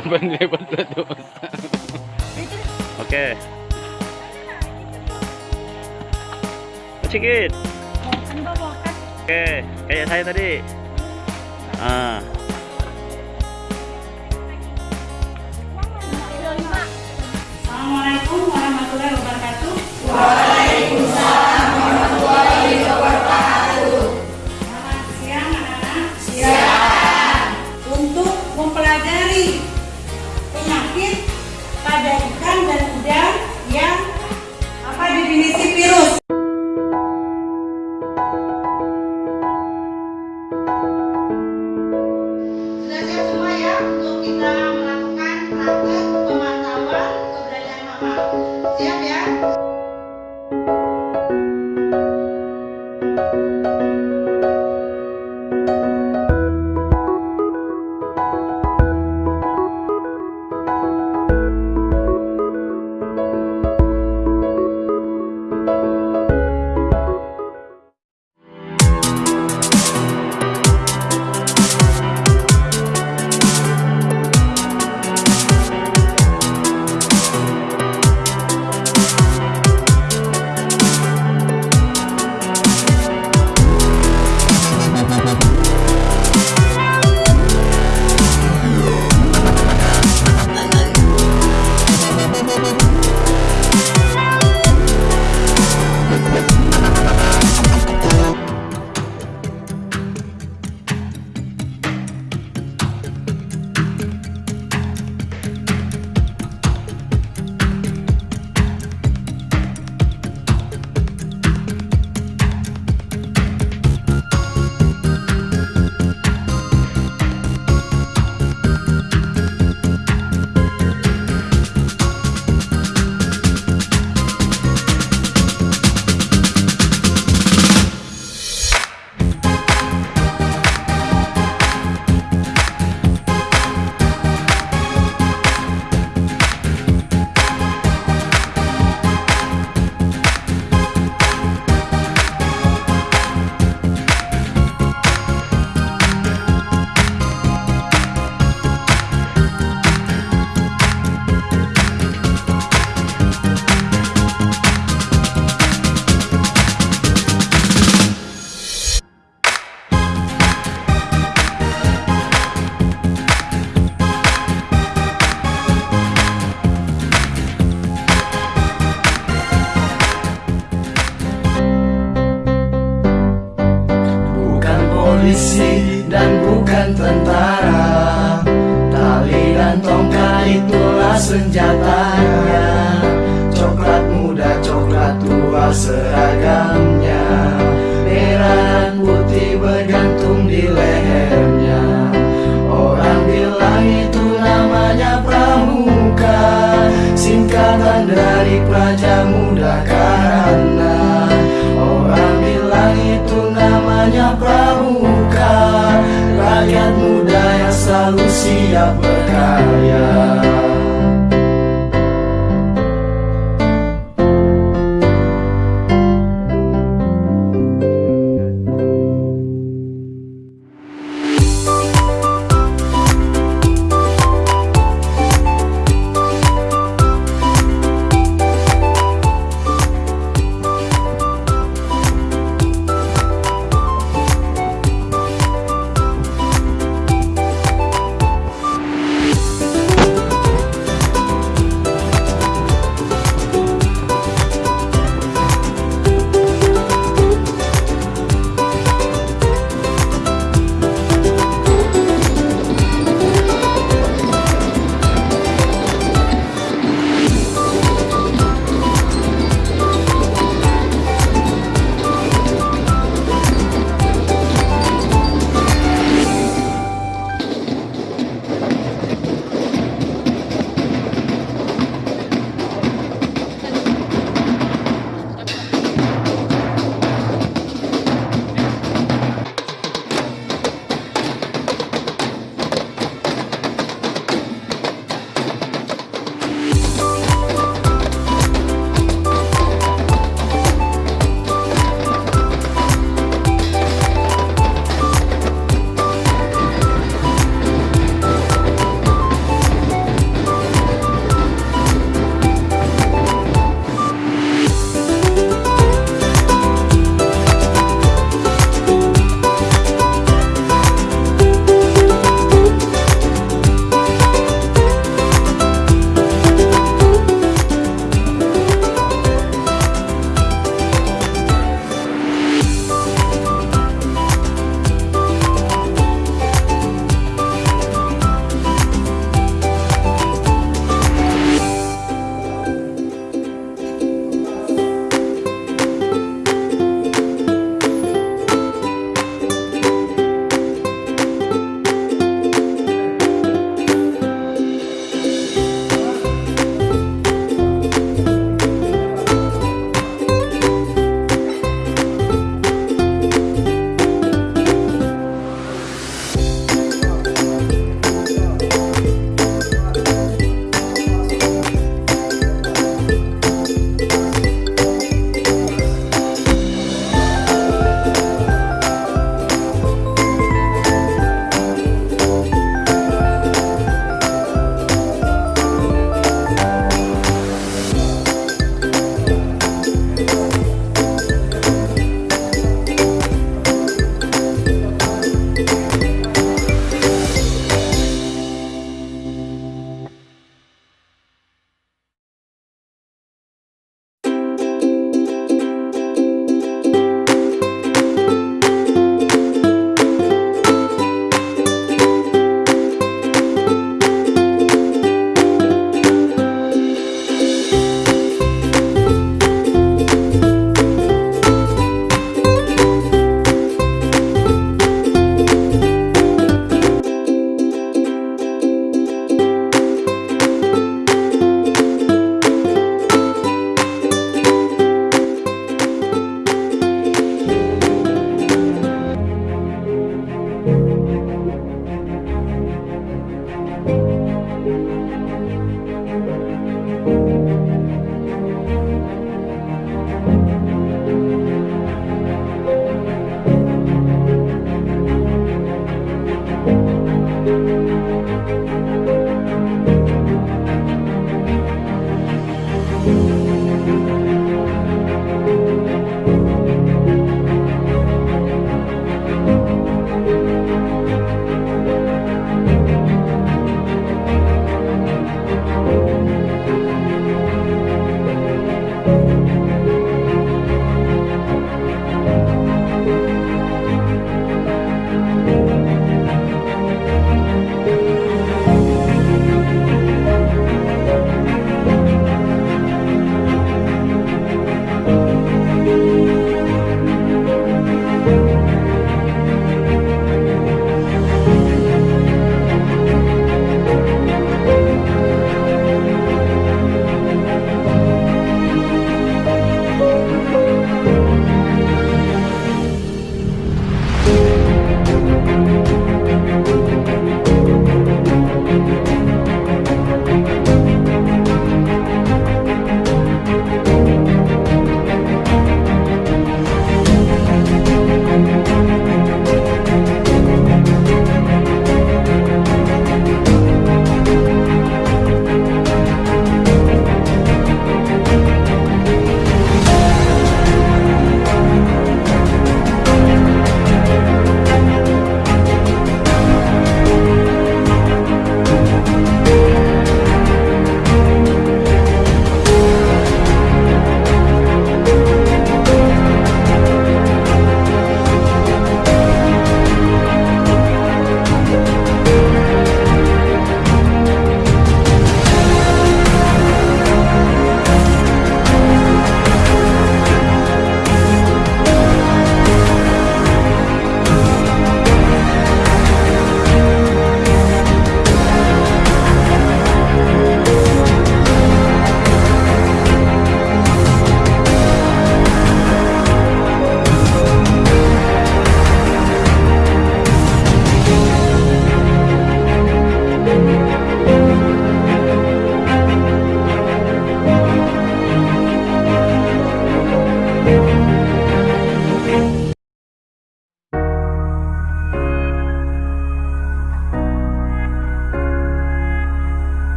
Panlipat na doon. okay. Sikit. Kayak saya tadi. Ah. Assalamualaikum warahmatullahi wabarakatuh.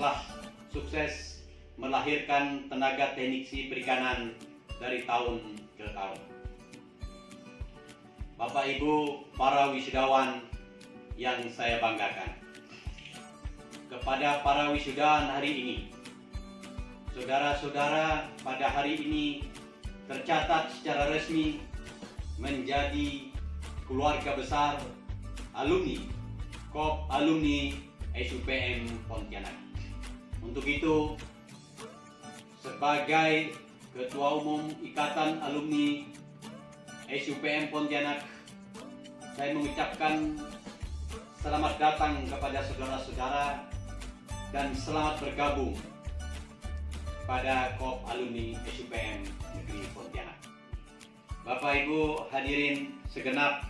Telah sukses melahirkan tenaga teknisi perikanan dari tahun ke tahun. Bapak Ibu para wisudawan yang saya banggakan. Kepada para wisudawan hari ini, saudara-saudara pada hari ini tercatat secara resmi menjadi keluarga besar alumni KOP alumni SUPM Pontianak. Untuk itu, sebagai Ketua Umum Ikatan Alumni SUPM Pontianak, saya mengucapkan selamat datang kepada saudara-saudara dan selamat bergabung pada KOP alumni SUPM Negeri Pontianak. Bapak Ibu hadirin segenap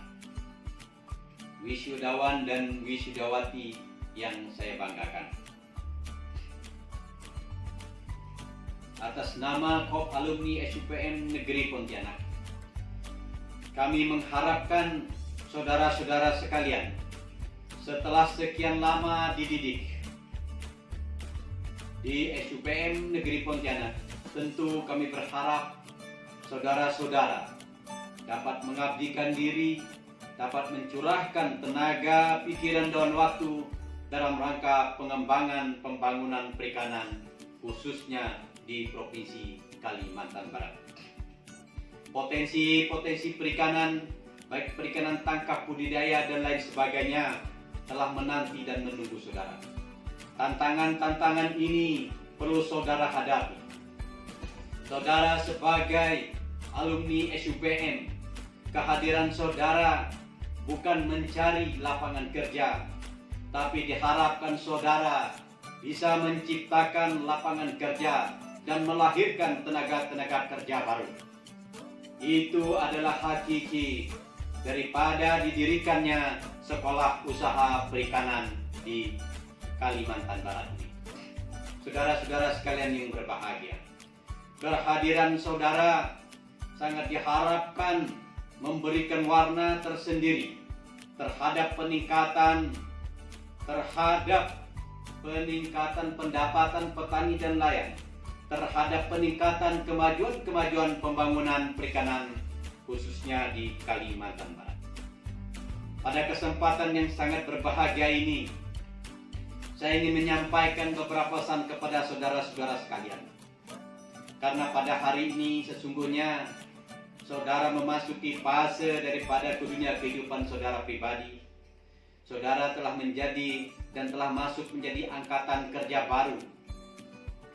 wisudawan dan wisudawati yang saya banggakan. Atas nama KOP alumni SUPM Negeri Pontianak, kami mengharapkan saudara-saudara sekalian setelah sekian lama dididik di SUPM Negeri Pontianak, tentu kami berharap saudara-saudara dapat mengabdikan diri, dapat mencurahkan tenaga, pikiran, dan waktu dalam rangka pengembangan pembangunan perikanan khususnya di Provinsi Kalimantan Barat. Potensi-potensi perikanan, baik perikanan tangkap budidaya dan lain sebagainya telah menanti dan menunggu saudara. Tantangan-tantangan ini perlu saudara hadapi. Saudara sebagai alumni SUPM, kehadiran saudara bukan mencari lapangan kerja, tapi diharapkan saudara bisa menciptakan lapangan kerja dan melahirkan tenaga-tenaga kerja baru. Itu adalah hakiki daripada didirikannya sekolah usaha perikanan di Kalimantan Barat ini. Saudara-saudara sekalian yang berbahagia, kehadiran saudara sangat diharapkan memberikan warna tersendiri terhadap peningkatan terhadap peningkatan pendapatan petani dan nelayan terhadap peningkatan kemajuan-kemajuan pembangunan perikanan khususnya di Kalimantan Barat. Pada kesempatan yang sangat berbahagia ini, saya ingin menyampaikan beberapa pesan kepada saudara-saudara sekalian. Karena pada hari ini sesungguhnya saudara memasuki fase daripada dunia kehidupan saudara pribadi. Saudara telah menjadi dan telah masuk menjadi angkatan kerja baru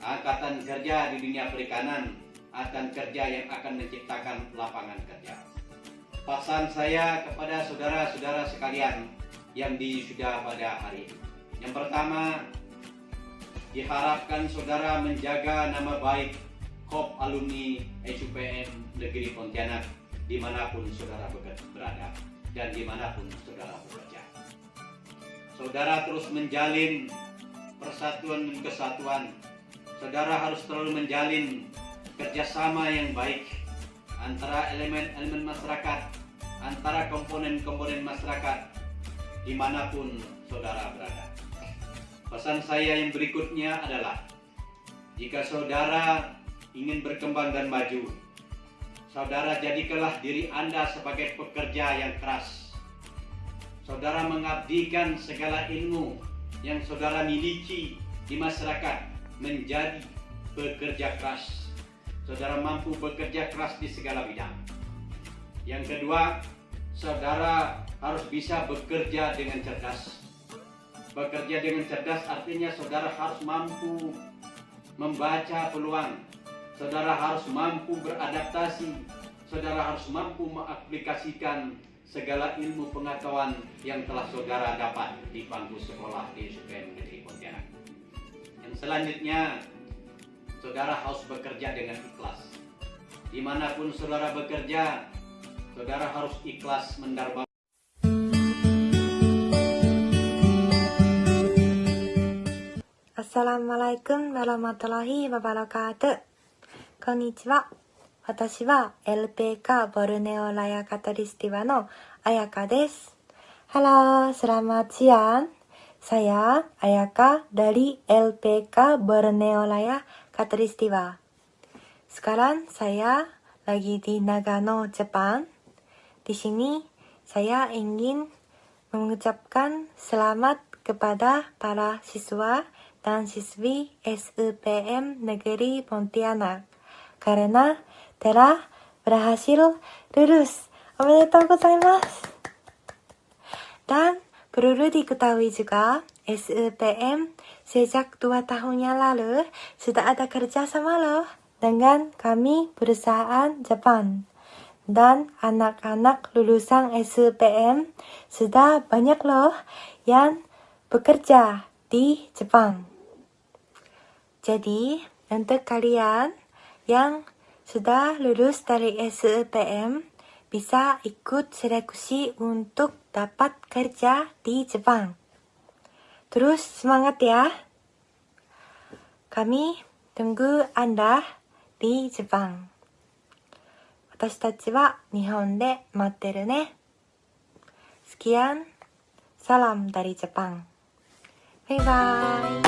angkatan kerja di dunia perikanan akan kerja yang akan menciptakan lapangan kerja. Pesan saya kepada saudara-saudara sekalian yang sudah pada hari ini. Yang pertama, diharapkan saudara menjaga nama baik KOP alumni SUPM Negeri Pontianak di mana pun saudara berada dan di mana pun saudara bekerja. Saudara terus menjalin persatuan dan kesatuan saudara harus selalu menjalin kerjasama yang baik antara elemen-elemen masyarakat, antara komponen-komponen masyarakat, di mana pun saudara berada. Pesan saya yang berikutnya adalah, jika saudara ingin berkembang dan maju, saudara jadikanlah diri Anda sebagai pekerja yang keras. Saudara mengabdikan segala ilmu yang saudara miliki di masyarakat menjadi pekerja keras. Saudara mampu bekerja keras di segala bidang. Yang kedua, saudara harus bisa bekerja dengan cerdas. Bekerja dengan cerdas artinya saudara harus mampu membaca peluang. Saudara harus mampu beradaptasi. Saudara harus mampu mengaplikasikan segala ilmu pengetahuan yang telah saudara dapat di bangku sekolah di SUPM Negeri. Selanjutnya, saudara harus bekerja dengan ikhlas. Dimanapun saudara bekerja, saudara harus ikhlas mendarba. Assalamualaikum warahmatullahi wabarakatuh. こんにちは。私は LPK ボルネオラヤカトリスティバのあやかです。 Halo, selamat siang. Saya Ayaka dari LPK Borneo Raya Katulistiwa. Sekarang saya lagi di Nagano, Jepang. Di sini saya ingin mengucapkan selamat kepada para siswa dan siswi SUPM Negeri Pontianak karena telah berhasil lulus. Omedetou gozaimasu. Dan perlu diketahui juga, SUPM sejak dua tahun yang lalu sudah ada kerjasama loh dengan kami perusahaan Jepang. Dan anak-anak lulusan SUPM sudah banyak loh yang bekerja di Jepang. Jadi, untuk kalian yang sudah lulus dari SUPM, bisa ikut seleksi untuk dapat kerja di Jepang. Terus semangat ya. Kami tunggu Anda di Jepang. 私たちは日本で待ってるね。Sekian, salam dari Jepang. Bye bye.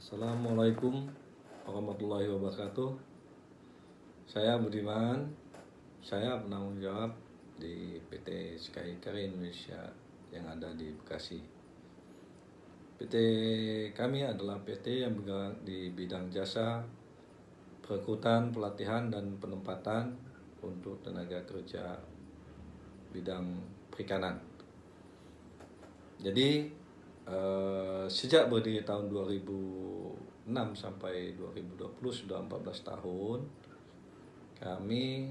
Assalamualaikum warahmatullahi wabarakatuh. Saya Budiman, saya penanggung jawab di PT Sky Indonesia yang ada di Bekasi. PT kami adalah PT yang bergerak di bidang jasa, perekrutan, pelatihan, dan penempatan untuk tenaga kerja bidang perikanan. Jadi eh, sejak berdiri tahun 2006 sampai 2020 sudah 14 tahun kami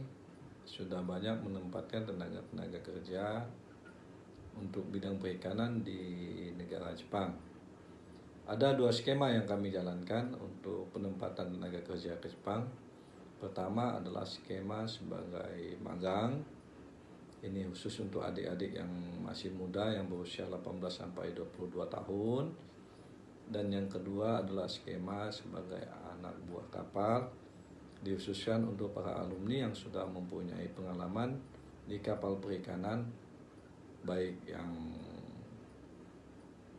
sudah banyak menempatkan tenaga-tenaga kerja untuk bidang perikanan di negara Jepang. Ada dua skema yang kami jalankan untuk penempatan tenaga kerja ke Jepang. Pertama adalah skema sebagai magang. Ini khusus untuk adik-adik yang masih muda yang berusia 18 sampai 22 tahun. Dan yang kedua adalah skema sebagai anak buah kapal dikhususkan untuk para alumni yang sudah mempunyai pengalaman di kapal perikanan baik yang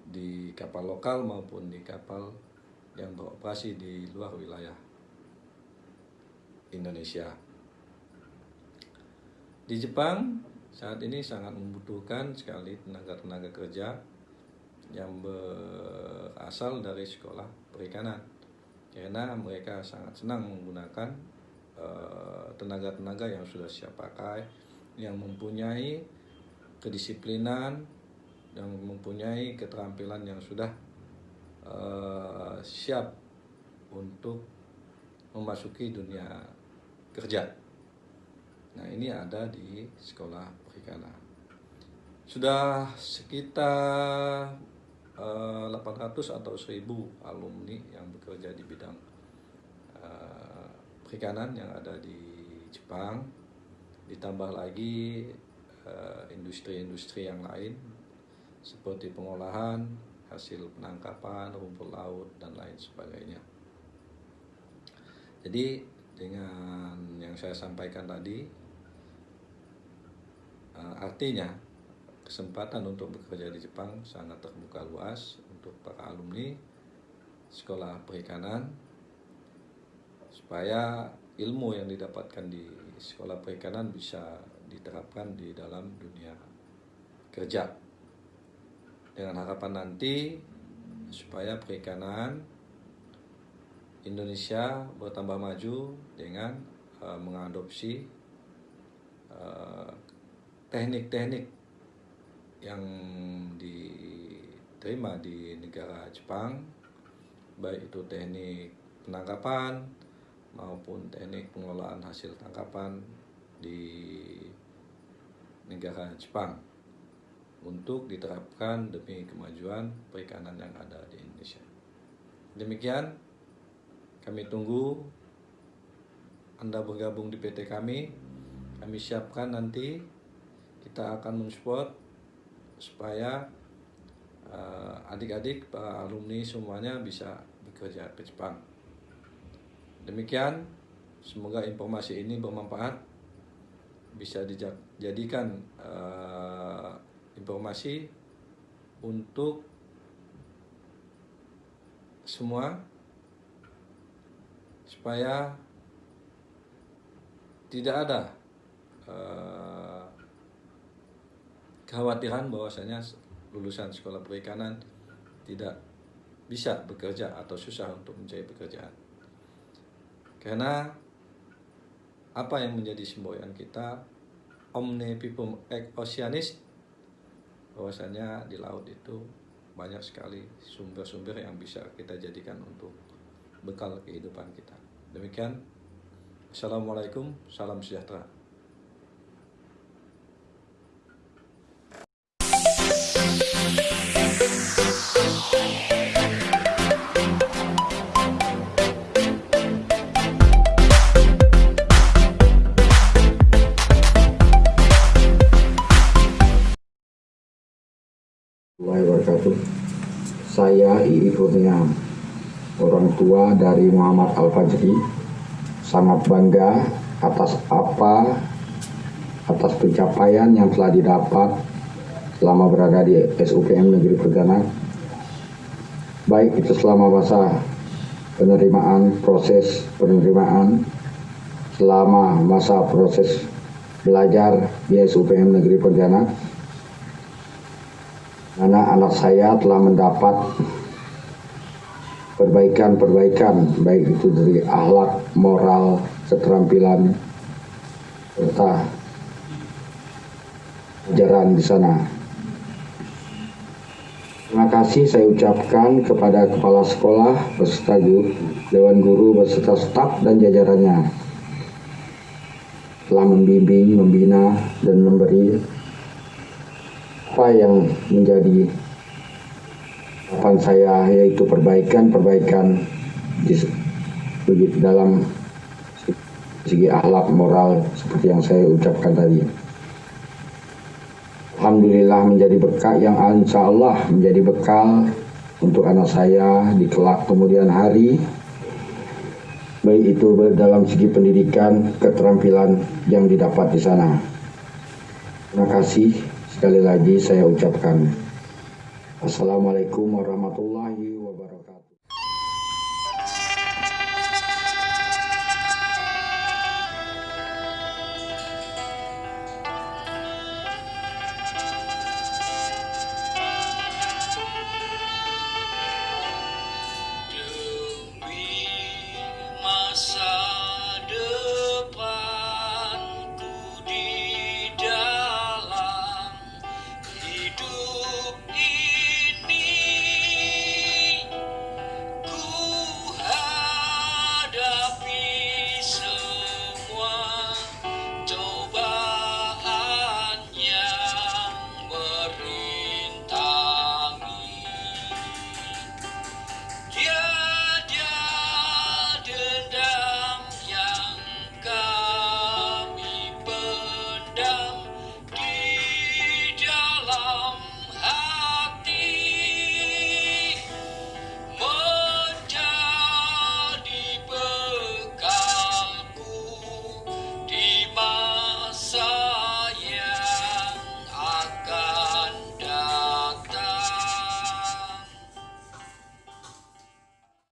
di kapal lokal maupun di kapal yang beroperasi di luar wilayah Indonesia. Di Jepang saat ini sangat membutuhkan sekali tenaga-tenaga kerja yang berasal dari sekolah perikanan karena mereka sangat senang menggunakan eh, tenaga-tenaga yang sudah siap pakai yang mempunyai kedisiplinan yang mempunyai keterampilan yang sudah eh, siap untuk memasuki dunia kerja. Nah, ini ada di sekolah perikanan. Sudah sekitar eh, 800 atau 1000 alumni yang bekerja di bidang eh, perikanan yang ada di Jepang. Ditambah lagi eh, industri-industri yang lain seperti pengolahan, hasil penangkapan, rumput laut, dan lain sebagainya. Jadi dengan yang saya sampaikan tadi, eh, artinya kesempatan untuk bekerja di Jepang sangat terbuka luas untuk para alumni sekolah perikanan supaya ilmu yang didapatkan di sekolah perikanan bisa diterapkan di dalam dunia kerja. Dengan harapan nanti supaya perikanan Indonesia bertambah maju dengan uh, mengadopsi uh, teknik-teknik yang diterima di negara Jepang baik itu teknik penangkapan maupun teknik pengelolaan hasil tangkapan di negara Jepang untuk diterapkan demi kemajuan perikanan yang ada di Indonesia. Demikian kami tunggu Anda bergabung di PT kami. Kami siapkan nanti kita akan mensupport supaya uh, adik-adik para alumni semuanya bisa bekerja ke Jepang. Demikian, semoga informasi ini bermanfaat. bisa dijadikan uh, informasi untuk semua supaya tidak ada uh, kekhawatiran bahwasanya lulusan sekolah perikanan tidak bisa bekerja atau susah untuk mencari pekerjaan. Karena apa yang menjadi semboyan kita omne pipum ek oceanis bahwasanya di laut itu banyak sekali sumber-sumber yang bisa kita jadikan untuk bekal kehidupan kita. Demikian, Assalamualaikum, salam sejahtera. Kurnia, orang tua dari Muhammad Al Fajri, sangat bangga atas apa atas pencapaian yang telah didapat selama berada di SUPM Negeri Perdana baik itu selama masa penerimaan proses penerimaan selama masa proses belajar di SUPM Negeri Perdana karena anak saya telah mendapat perbaikan-perbaikan baik itu dari akhlak, moral, keterampilan serta ajaran di sana. Terima kasih saya ucapkan kepada kepala sekolah beserta dewan guru beserta staf dan jajarannya telah membimbing, membina dan memberi apa yang menjadi harapan saya yaitu perbaikan-perbaikan di, dalam segi akhlak moral seperti yang saya ucapkan tadi. Alhamdulillah menjadi bekal yang insya Allah menjadi bekal untuk anak saya di kelak kemudian hari baik itu dalam segi pendidikan keterampilan yang didapat di sana. Terima kasih sekali lagi saya ucapkan Assalamualaikum warahmatullahi